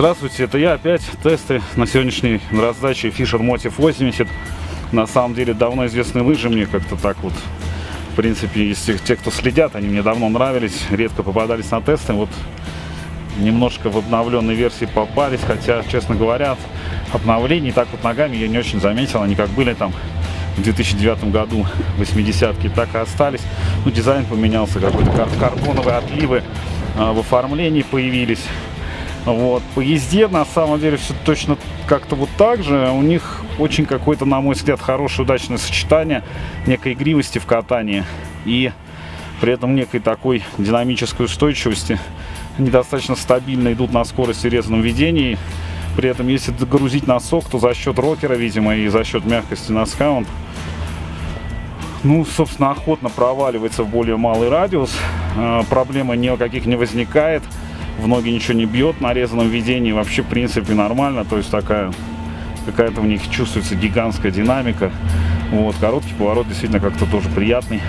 Здравствуйте, это я опять. Тесты на сегодняшней раздаче Fisher Motive 80. На самом деле давно известные лыжи мне как-то так вот. В принципе, если те, кто следят, они мне давно нравились, редко попадались на тесты. Вот немножко в обновленной версии попались, хотя, честно говоря, обновлений так вот ногами я не очень заметил. Они как были там в 2009 году 80-ки, так и остались. Ну, дизайн поменялся, какой-то кар карбоновые отливы э, в оформлении появились. Вот. По езде, на самом деле, все точно как-то вот так же. У них очень какое-то, на мой взгляд, хорошее, удачное сочетание некой игривости в катании и при этом некой такой динамической устойчивости. Они достаточно стабильно идут на скорости в резаном ведении. При этом, если догрузить носок, то за счет рокера, видимо, и за счет мягкости носка он, ну, собственно, охотно проваливается в более малый радиус. Э, проблемы никаких не возникает в ноги ничего не бьет, на резаном ведении вообще в принципе нормально, то есть такая какая-то в них чувствуется гигантская динамика. Вот, короткий поворот действительно как-то тоже приятный.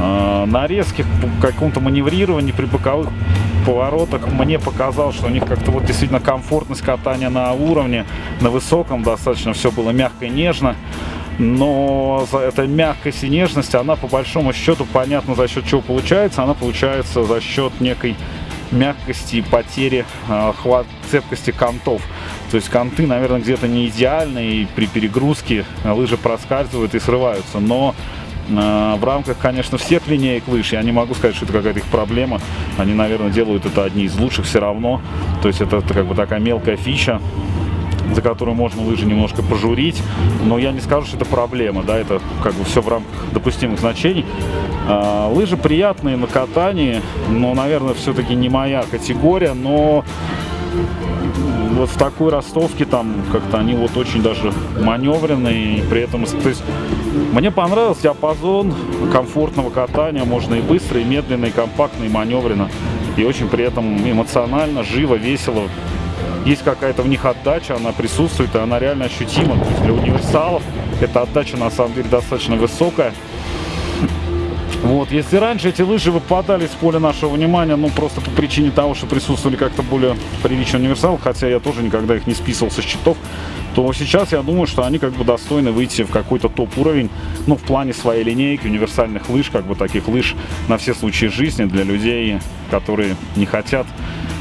А, на резких каком-то маневрировании при боковых поворотах мне показалось, что у них как-то вот действительно комфортность катания на уровне, на высоком достаточно все было мягко и нежно. Но за этой мягкость и нежность, она по большому счету понятно за счет чего получается. Она получается за счет некой мягкости и потери э, хват, цепкости контов. То есть конты, наверное, где-то не идеальные, и при перегрузке лыжи проскальзывают и срываются. Но э, в рамках, конечно, всех линеек лыж, я не могу сказать, что это какая-то их проблема. Они, наверное, делают это одни из лучших все равно. То есть это, это как бы такая мелкая фича за которую можно лыжи немножко пожурить, но я не скажу, что это проблема, да, это как бы все в рамках допустимых значений. А, лыжи приятные на катании, но, наверное, все-таки не моя категория, но вот в такой ростовке там как-то они вот очень даже маневренные, и при этом, то есть мне понравился диапазон комфортного катания, можно и быстро, и медленно, и компактно, и маневренно, и очень при этом эмоционально, живо, весело, есть какая-то в них отдача, она присутствует, и она реально ощутима. То есть для универсалов эта отдача на самом деле достаточно высокая. Вот, если раньше эти лыжи выпадали с поля нашего внимания, ну, просто по причине того, что присутствовали как-то более приличные универсалы, хотя я тоже никогда их не списывал со счетов, то сейчас я думаю, что они как бы достойны выйти в какой-то топ-уровень, ну, в плане своей линейки универсальных лыж, как бы таких лыж на все случаи жизни для людей, которые не хотят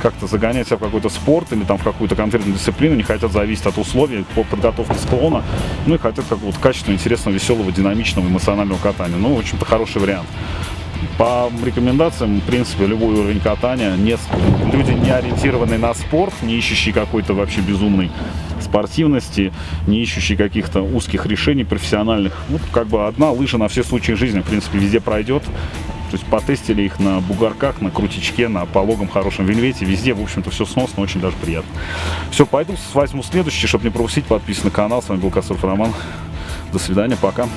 как-то загонять себя в какой-то спорт или там в какую-то конкретную дисциплину, не хотят зависеть от условий по подготовке склона, ну и хотят какого-то качественного, интересного, веселого, динамичного, эмоционального катания. Ну, в общем-то, хороший вариант. По рекомендациям, в принципе, любой уровень катания, не, люди не ориентированные на спорт, не ищущие какой-то вообще безумной спортивности, не ищущие каких-то узких решений профессиональных. Ну, как бы одна лыжа на все случаи жизни, в принципе, везде пройдет. То есть потестили их на бугорках, на крутичке, на пологом хорошем вельвете. Везде, в общем-то, все сносно, очень даже приятно. Все, пойду возьму следующий, чтобы не пропустить. Подписан на канал. С вами был Косов Роман. До свидания, пока.